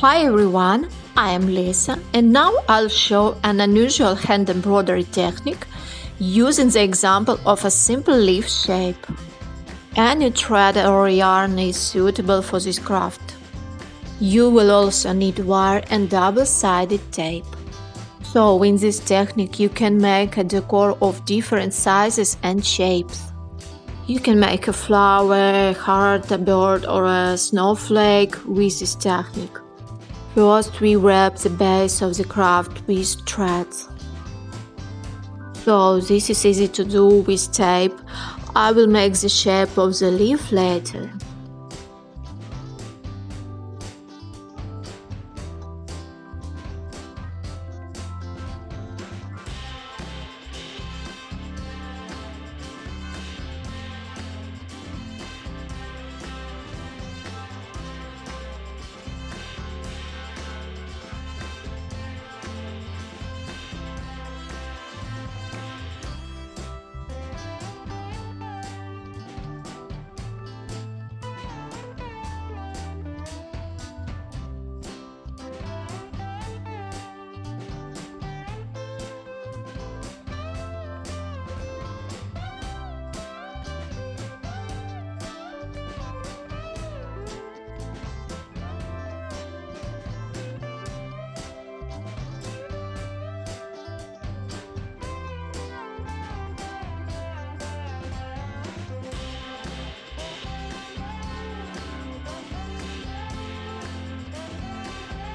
Hi everyone, I am Lisa and now I'll show an unusual hand embroidery technique using the example of a simple leaf shape. Any thread or yarn is suitable for this craft. You will also need wire and double-sided tape. So in this technique you can make a decor of different sizes and shapes. You can make a flower, a heart, a bird or a snowflake with this technique. First we wrap the base of the craft with threads. So this is easy to do with tape. I will make the shape of the leaf later.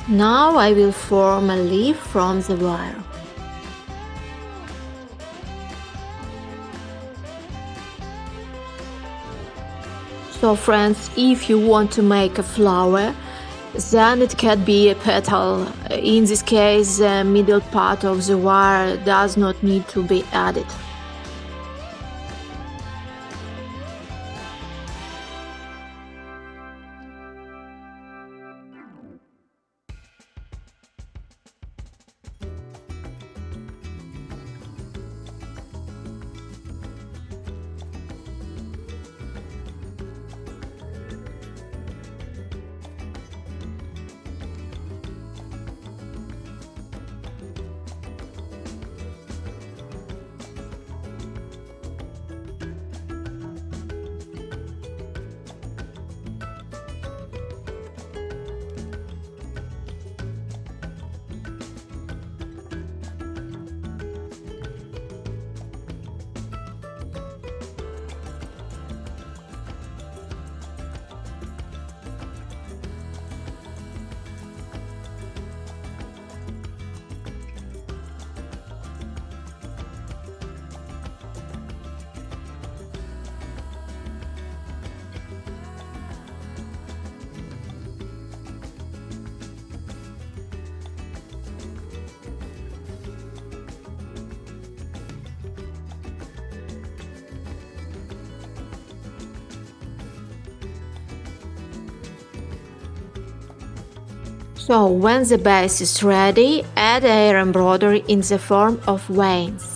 Now I will form a leaf from the wire. So friends, if you want to make a flower, then it can be a petal. In this case, the middle part of the wire does not need to be added. So when the base is ready, add air embroidery in the form of veins.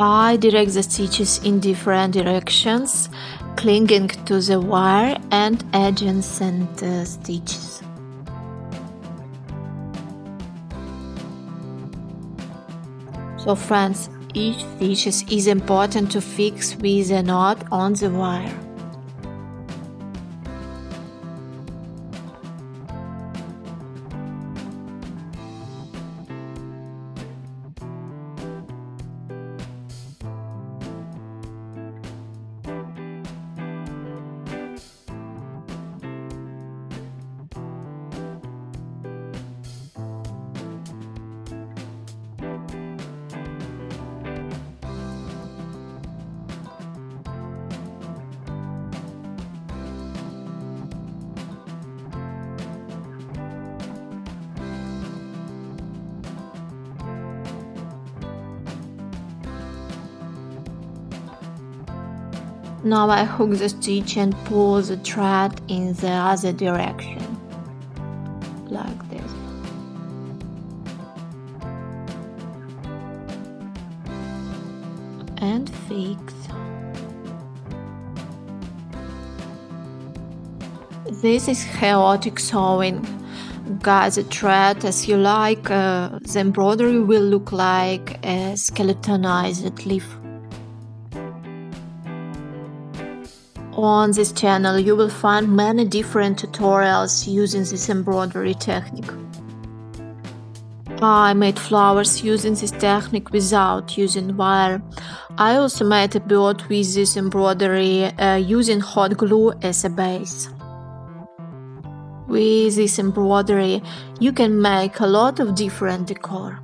I direct the stitches in different directions, clinging to the wire and adjacent uh, stitches. So friends, each stitches is important to fix with a knot on the wire. Now I hook the stitch and pull the thread in the other direction, like this. And fix. This is chaotic sewing. Guide the thread as you like, uh, the embroidery will look like a skeletonized leaf. On this channel you will find many different tutorials using this embroidery technique. I made flowers using this technique without using wire. I also made a bird with this embroidery uh, using hot glue as a base. With this embroidery you can make a lot of different decor.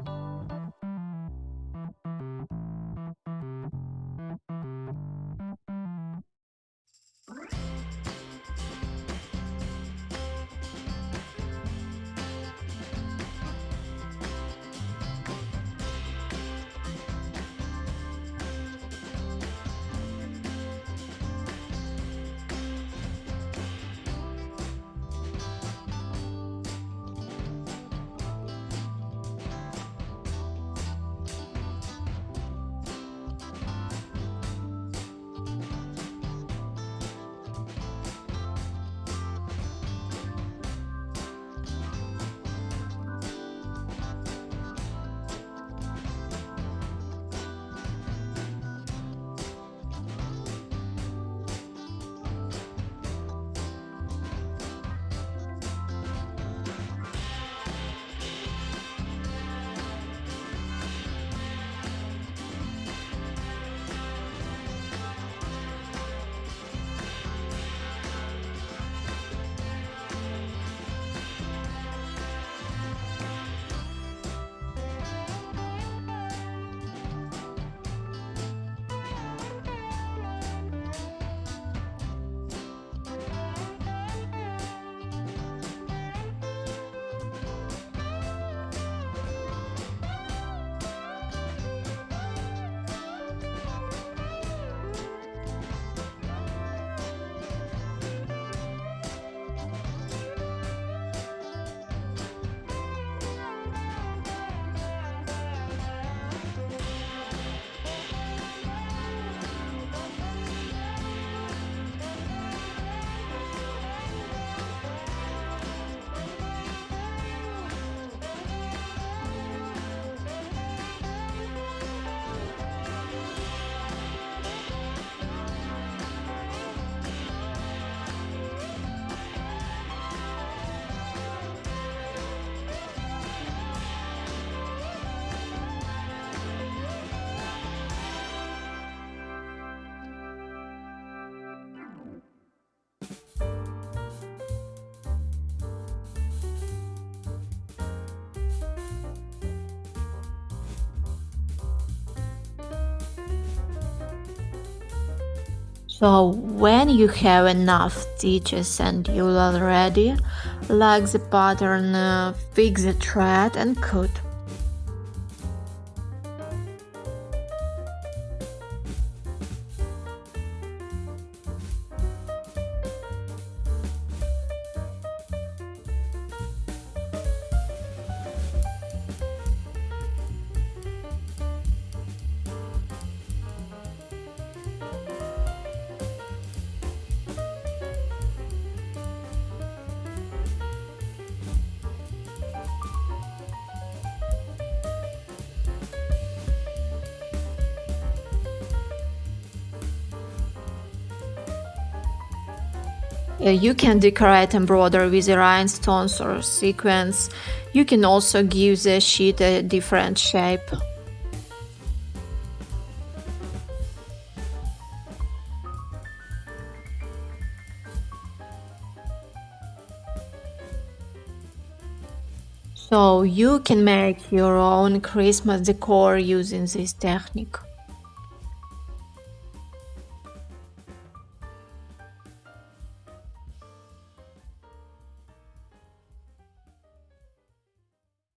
So when you have enough stitches and you're all ready, like the pattern, uh, fix the thread and cut. Uh, you can decorate embroidery with rhinestones or sequins. You can also give the sheet a different shape. So you can make your own Christmas decor using this technique.